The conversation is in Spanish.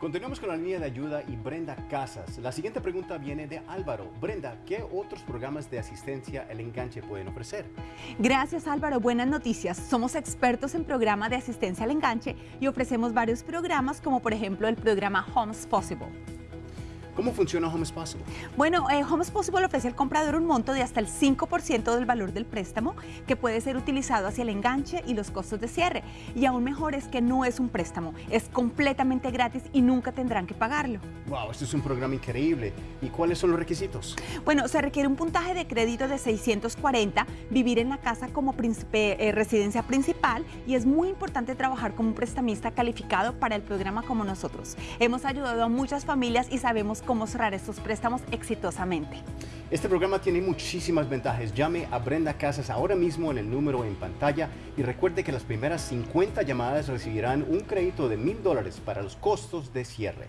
Continuamos con la línea de ayuda y Brenda Casas. La siguiente pregunta viene de Álvaro. Brenda, ¿qué otros programas de asistencia el enganche pueden ofrecer? Gracias Álvaro, buenas noticias. Somos expertos en programas de asistencia al enganche y ofrecemos varios programas como por ejemplo el programa Homes Possible. ¿Cómo funciona Homes Possible? Bueno, eh, Homes Possible ofrece al comprador un monto de hasta el 5% del valor del préstamo que puede ser utilizado hacia el enganche y los costos de cierre. Y aún mejor es que no es un préstamo, es completamente gratis y nunca tendrán que pagarlo. Wow, esto es un programa increíble. ¿Y cuáles son los requisitos? Bueno, se requiere un puntaje de crédito de 640, vivir en la casa como eh, residencia principal y es muy importante trabajar como un prestamista calificado para el programa como nosotros. Hemos ayudado a muchas familias y sabemos cómo cerrar estos préstamos exitosamente. Este programa tiene muchísimas ventajas. Llame a Brenda Casas ahora mismo en el número en pantalla y recuerde que las primeras 50 llamadas recibirán un crédito de mil dólares para los costos de cierre.